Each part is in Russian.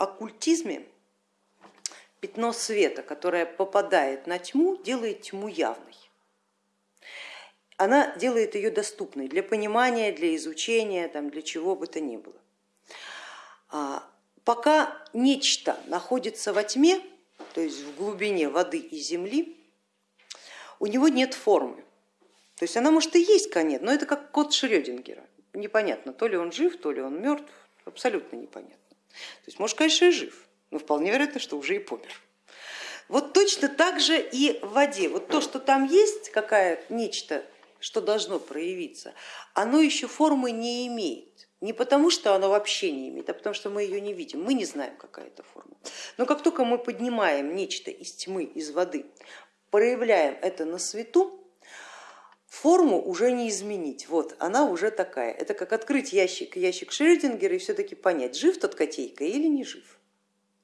оккультизме пятно света, которое попадает на тьму, делает тьму явной. Она делает ее доступной для понимания, для изучения, там, для чего бы то ни было. А, пока нечто находится во тьме, то есть в глубине воды и земли, у него нет формы. То есть она может и есть конец, но это как код Шрёдингера. Непонятно, то ли он жив, то ли он мертв, абсолютно непонятно. То есть может, конечно, и жив, но вполне вероятно, что уже и помер. Вот точно так же и в воде. Вот то, что там есть, какая нечто, что должно проявиться, оно еще формы не имеет. Не потому, что оно вообще не имеет, а потому что мы ее не видим, мы не знаем, какая это форма. Но как только мы поднимаем нечто из тьмы, из воды, проявляем это на свету, форму уже не изменить, вот она уже такая. Это как открыть ящик, ящик Шрёдингера и все-таки понять, жив тот котейка или не жив.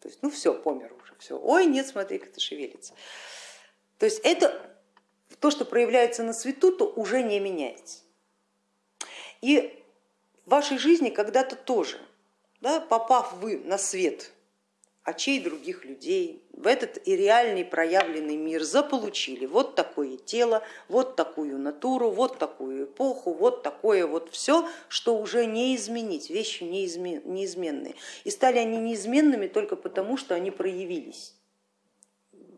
То есть, ну все, помер уже, все. Ой, нет, смотри, как это шевелится. То есть это то, что проявляется на свету, то уже не меняется. И в вашей жизни когда-то тоже, да, попав вы на свет очей других людей, в этот и реальный проявленный мир заполучили вот такое тело, вот такую натуру, вот такую эпоху, вот такое вот все, что уже не изменить, вещи неизменные. И стали они неизменными только потому, что они проявились.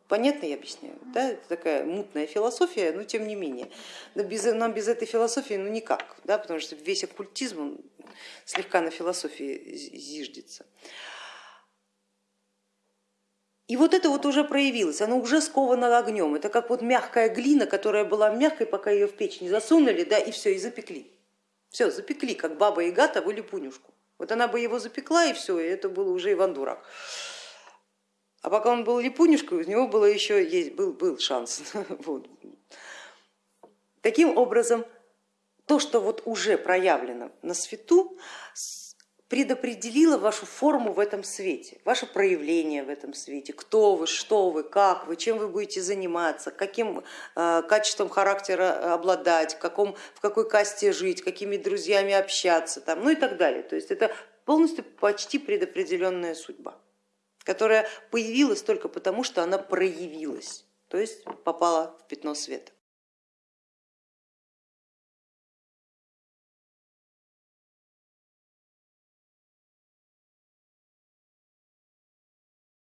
Понятно я объясняю? Да? Это такая мутная философия, но тем не менее. Но без, нам без этой философии ну никак, да? потому что весь оккультизм он слегка на философии зиждется. И вот это вот уже проявилось, оно уже сковано огнем. Это как вот мягкая глина, которая была мягкой, пока ее в печь не засунули, да, и все, и запекли. Все, запекли, как баба и гата или пунюшку. Вот она бы его запекла, и все, и это было уже Иван Дурак. А пока он был липунишкой, у него было еще есть, был, был шанс. Вот. Таким образом, то, что вот уже проявлено на свету, предопределило вашу форму в этом свете, ваше проявление в этом свете, кто вы, что вы, как вы, чем вы будете заниматься, каким э, качеством характера обладать, в, каком, в какой касте жить, какими друзьями общаться, там, ну и так далее. То есть это полностью почти предопределенная судьба, которая появилась только потому, что она проявилась, то есть попала в пятно света.